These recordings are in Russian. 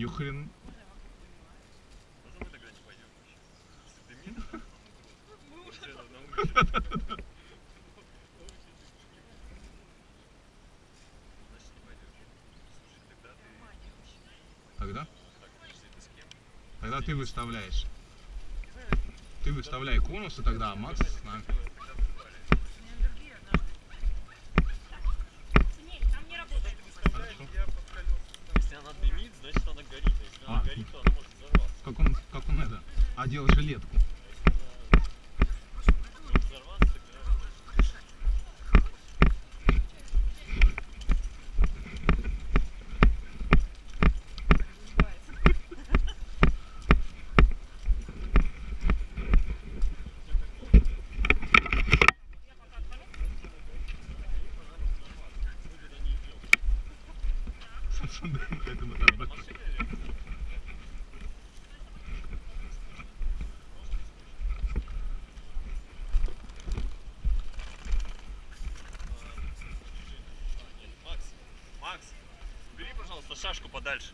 Ни хрен. Можно мы тогда? Тогда ты выставляешь. Ты выставляй конусы тогда, а Макс с нами. Тогда выступали. Хорошо. Если она дымит, значит она горит. А если она А. горит, то она может взорваться. Как он, как он это, одел жилетку. Если она может взорваться, тогда... Собственно, да, это вот об этом. Машина или... А, нет, Макс, Макс, убери, пожалуйста, шашку подальше.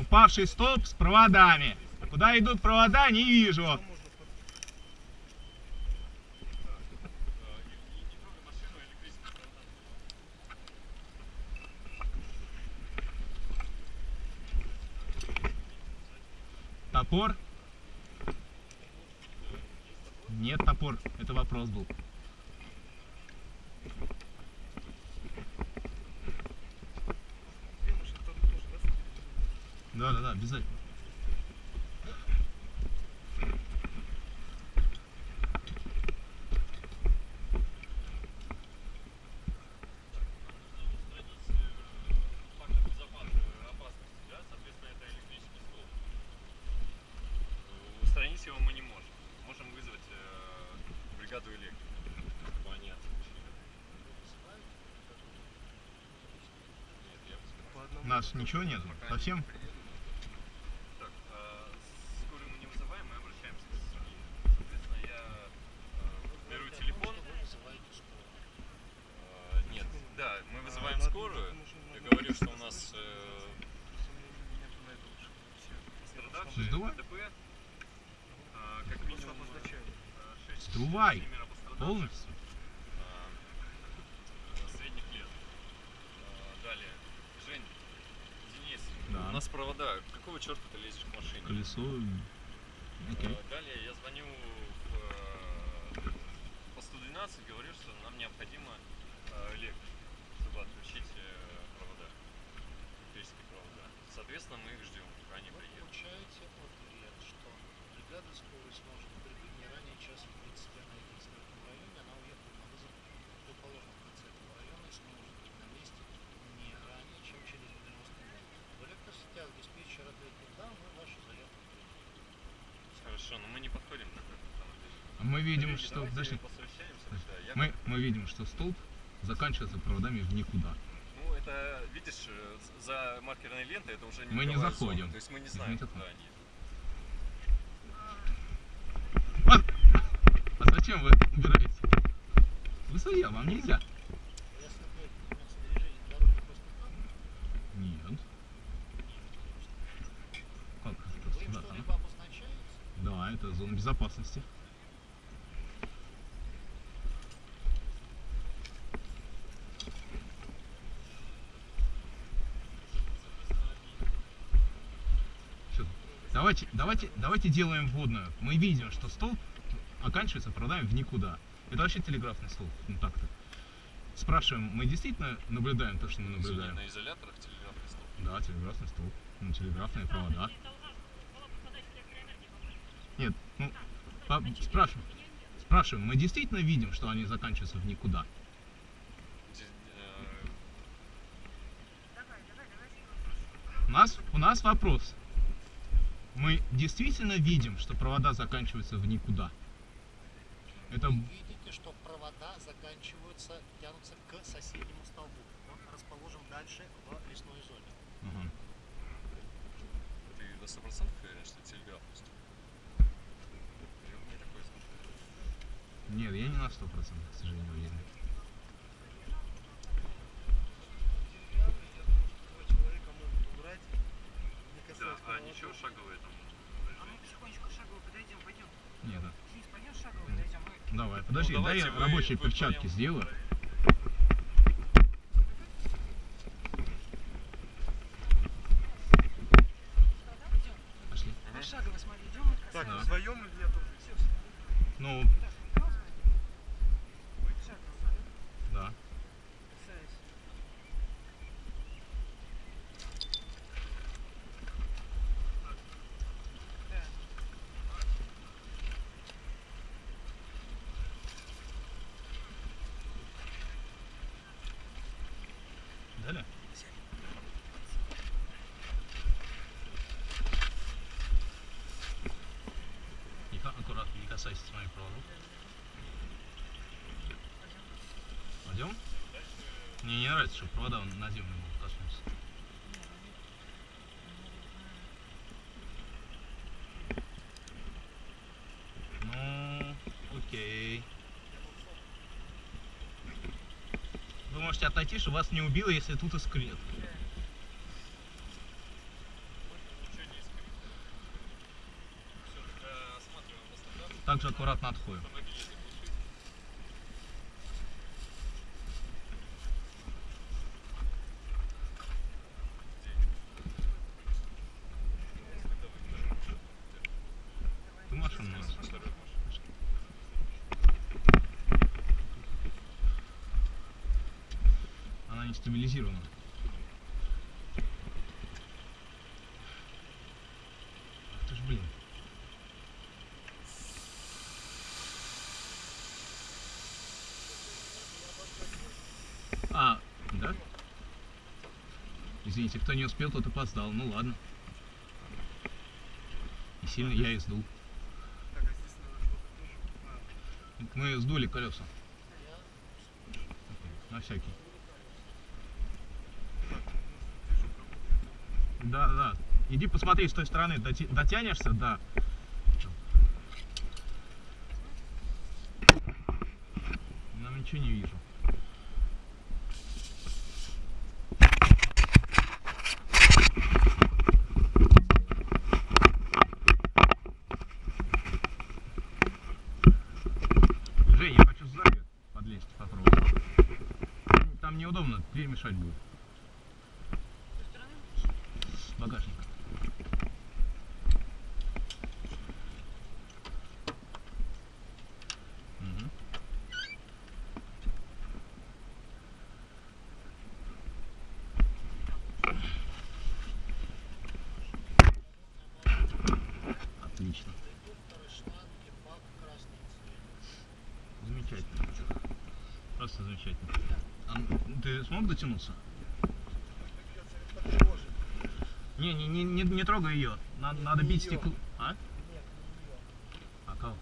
Упавший столб с проводами. Куда идут провода, не вижу. Э, Не, не- не трогай машину, электрический провода. Топор? Нет, топор. Это вопрос был. Да, да, да, обязательно. фактор безопасности, опасности, да, соответственно, это электрический столб. Э, Устранить его мы не можем. Можем вызвать э, бригаду электриков, чтобы они отключили. Нет, я вызываю. У нас ничего нет? Совсем? Так, э, скорую мы не вызываем, мы обращаемся к Сергею. Соответственно, я э, беру телефон. Э, нет, да, мы вызываем скорую. Я говорю, что у нас э, пострадавшие Сдувай. ДТП. э, как минимум пострадавших, Полностью? средних лет. Далее, Жень, Денис, Да. у нас провода. Какого черта ты лезешь к машине? Колесо. Окей. Э, Далее я звоню в, э, по 112, говорю, что нам необходимо э, электрик, чтобы отключить э, провода, электрические провода. Соответственно, мы их ждем, пока они приедут. получаете ответ, что бригада скорой сможет прибыть часа 30 на Единственном районе. Она уехала на вызов в противоположном конце этого района и сможет быть на месте не ранее, чем через 90 минут. В электросетях диспетчер ответил, да, мы вашу заявку. Хорошо, но мы не подходим к этому автомобилю. Мы видим, Коллеги, что... Подожди. я Мы, мы видим, что столб заканчивается проводами в никуда. Ну, это, видишь, э, за маркерной лентой это уже не Мы не заходим. зона, То есть мы не знаем, куда они. А зачем вы убираете? Вы своя, вам нельзя. Нет. Как это обозначаете, Да, это зона безопасности. Всё. Давайте, давайте, давайте делаем вводную. Мы видим, что столб оканчивается проводами в никуда. Это вообще телеграфный столб. Ну так-то. Спрашиваем, мы действительно наблюдаем то, что мы наблюдаем? на изоляторах телеграфный столб. Да, телеграфный столб. Ну, телеграфные провода. Нет, ну, по- спрашиваем. Спрашиваем, мы действительно видим, что они заканчиваются в никуда? Э, У нас, у нас вопрос. Мы действительно видим, что провода заканчиваются в никуда? Это вы видите, что провода заканчиваются, тянутся к соседнему столбу. Он расположен дальше в лесной зоне. ага. Ты на 100% уверен, что такое слышно. Нет, я не на сто процентов, к сожалению, уверен. Подожди, Ну, дай я вы- рабочие вы перчатки вдвоем. сделаю. Пошли. Так, Да. вдвоем или я тоже? Ну, да. касаясь. Да. Далее. Не ка- аккуратно, не касайся с моих проводов. Пойдем? Мне не нравится, чтобы провода на землю могут коснуться. Ну, окей. Вы можете отойти, чтобы вас не убило, если тут искрит. Ничего не искрит. Все, тогда осматриваем пострадавших. Также аккуратно отходим. Ты. Она не стабилизирована. Ах ты ж, блин. А, да? Извините, кто не успел, тот опоздал. Ну ладно. И сильно я и сдул. Мы сдули колеса. На всякий. Да, да. Иди посмотри с той стороны, дотянешься, да. Нам ничего не вижу. Жень, я хочу сзади подлезть, попробовать. Там перемешать будет. Багажник. Мгм. Отлично. Замечательно. Просто замечательно. А, ты смог дотянуться? Не, не, не, не, не трогай ее. Надо, надо Не бить её. стекло. А? Нет, не ее. А кого?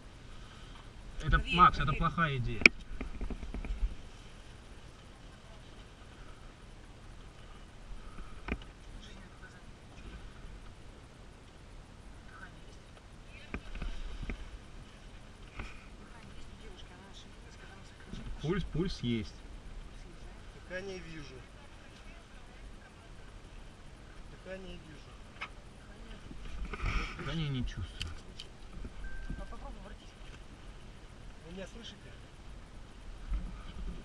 Это, Проверь, Макс, это плохая идея. Пульс, пульс есть. Дыхание вижу. Дыхание вижу. Дыхание не чувствую. А попробуй воротись. Вы меня слышите?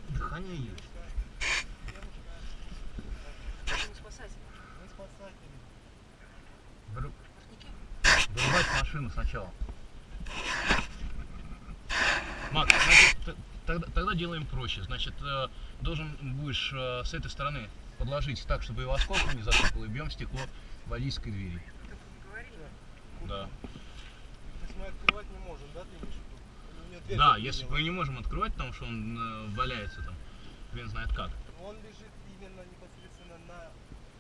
Дыхание есть. Мы спасатели. мы спасатели. Выру- Воротники? Вырубать машину сначала. Макс, значит, тогда, тогда делаем проще. Значит, э, должен будешь э, с этой стороны подложить так, чтобы его осколком не засыпало, и бьем стекло водительской двери. Да. Есть мы открывать не можем, да, ты имеешь Да, если мы не можем открывать, потому что он э, валяется там, хрен знает как. Он лежит именно непосредственно на...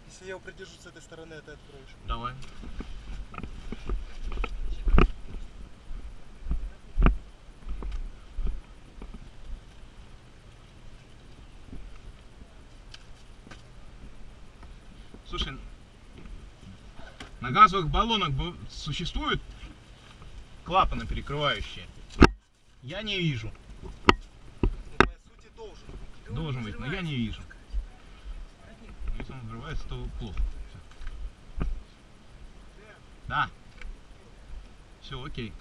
Если я его придержу с этой стороны, ты откроешь. Давай. Слушай, на газовых баллонах существуют клапаны перекрывающие? Я не вижу. По сути, должен. быть. Должен быть, но я не вижу. Если он взрывается, то плохо. Да. Все, окей.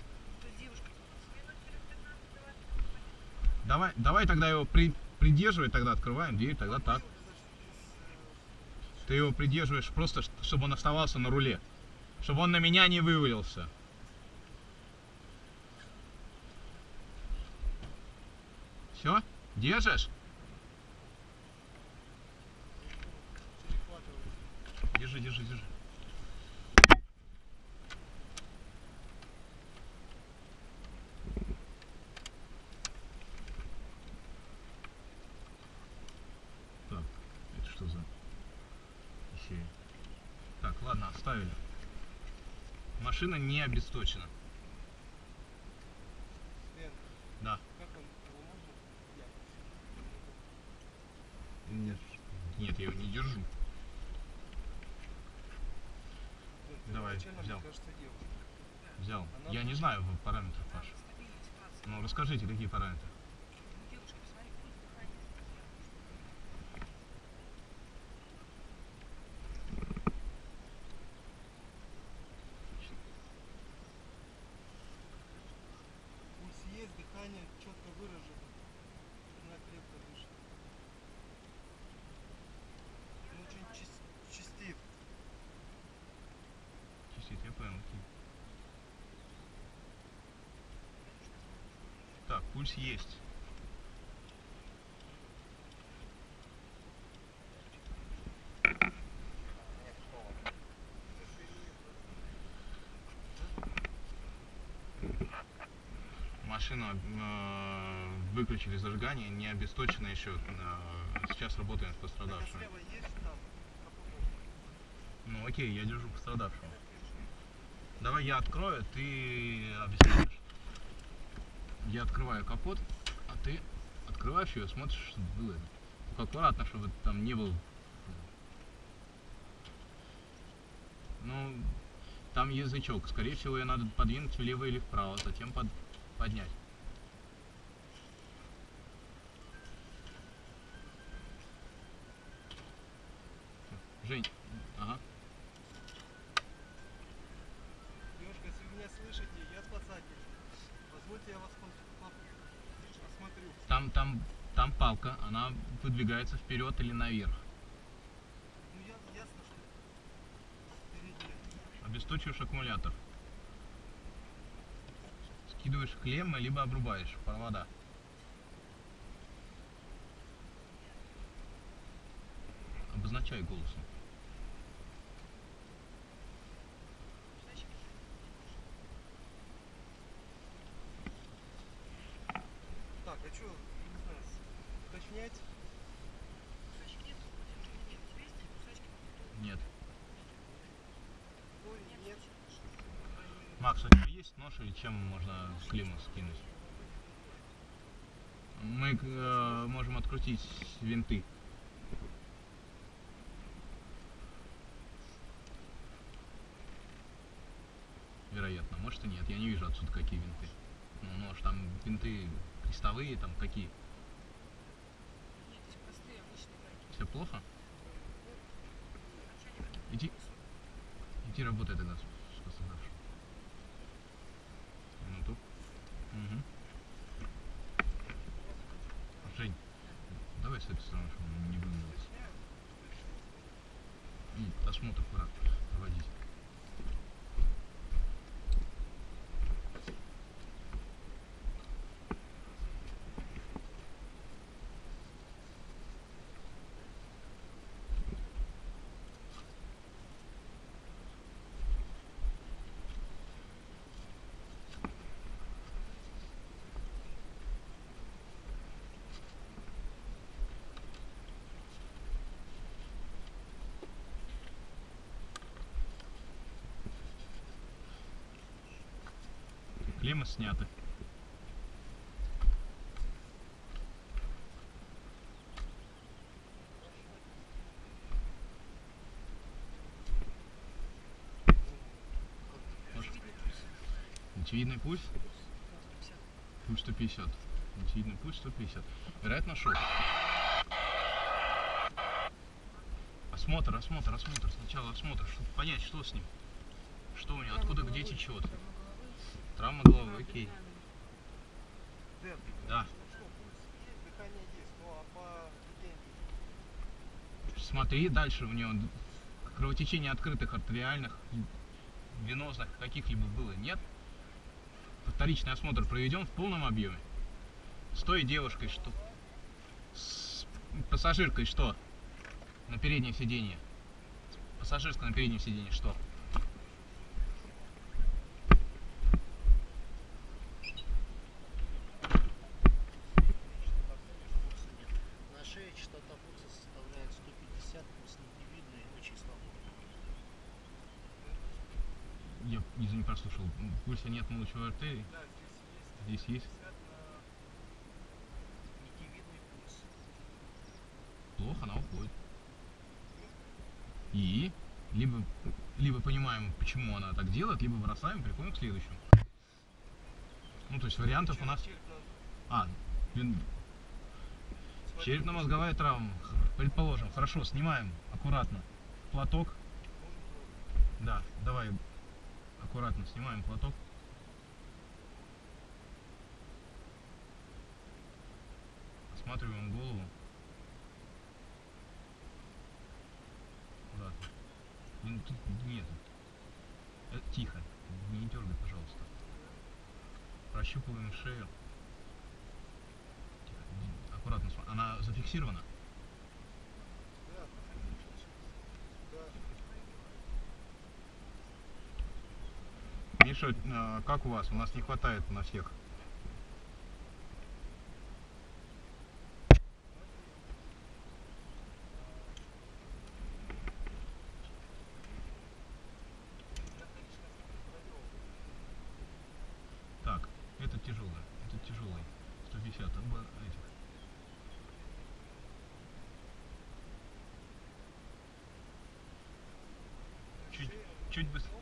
Давай, давай тогда его при, придерживай, тогда открываем дверь, тогда так. Ты его придерживаешь просто, чтобы он оставался на руле. Чтобы он на меня не вывалился. Все? Держишь? Держи, держи, держи. Так, это что за вещи? Оставили. Машина не обесточена. Да. как он? Его можно? Я. Нет. Нет, я его не держу. Ты Давай, взял. Кажется. Взял. Она Я не знаю параметров ситуация. Ну расскажите, какие параметры. Девушка, посмотри, пульс дыхания. Пульс есть, дыхание четко выражено. Она крепко дышит. Он очень чис- чистит. Чистить, я понял. окей. Так, пульс есть. Машина э, выключили зажигание, не обесточена еще. э, сейчас работаем с а пострадавшим. Капотов? Ну окей, я держу пострадавшего. Давай я открою, ты объясняешь. Я открываю капот, а ты открываешь ее, смотришь, чтобы было. Только аккуратно, чтобы там не был. Ну, там язычок. Скорее всего, ее надо подвинуть влево или вправо, затем под- поднять. Жень, там, палка, она выдвигается вперед или наверх. Ну я, ясно, что. Обесточиваешь аккумулятор. Скидываешь клеммы, либо обрубаешь провода. Обозначай голосом. Так, а что, не знаю, с- уточнять? Кусочек нет? Нет, у тебя есть эти кусочки? Нет. Ой, нет. Макс, у тебя есть нож или чем можно клемму скинуть? Мы э, можем открутить винты. Вероятно. Может и нет. Я не вижу отсюда какие винты. Ну, нож, там винты крестовые, там какие. Нет, здесь простые, обычные гайки. Все плохо? Иди, иди работай тогда с, с пострадавшим. Минуту. Угу. Жень, давай с этой стороны, чтобы не. И осмотр пора Клеммы сняты. Очевидный пульс? Пульс 150. Очевидный пульс 150. Вероятно, шок. Осмотр, осмотр, осмотр. Сначала осмотр, чтобы понять, что с ним. Что у него, откуда, где течет. Травма головы, окей. Да. Смотри дальше у него кровотечение открытых артериальных, венозных каких-либо было нет. Вторичный осмотр проведем в полном объеме. С той девушкой, что... С пассажиркой что? На переднем сиденье. Пассажирка на переднем сиденье что? Частота пульса составляет 150, пульс не видно и очень слабый. Я из не прослушал. Пульса нет на лучевой артерии. Да, здесь есть. Здесь есть. 50 на Нитевидный пульс. Плохо, она уходит. И либо, либо понимаем, почему она так делает, либо бросаем, переходим к следующему. Ну, то есть вариантов у нас... А, черепно-мозговая травма. Предположим, хорошо, снимаем аккуратно платок. Да, давай аккуратно снимаем платок. Осматриваем голову. Аккуратно. Тут нет. Э, тихо. Не дергай, пожалуйста. Прощупываем шею. Аккуратно. Она зафиксирована? Миша, а, как у вас? У нас не хватает на всех. Так, это тяжелое, это тяжелый. 150 оба этих. Чуть, чуть быстрее.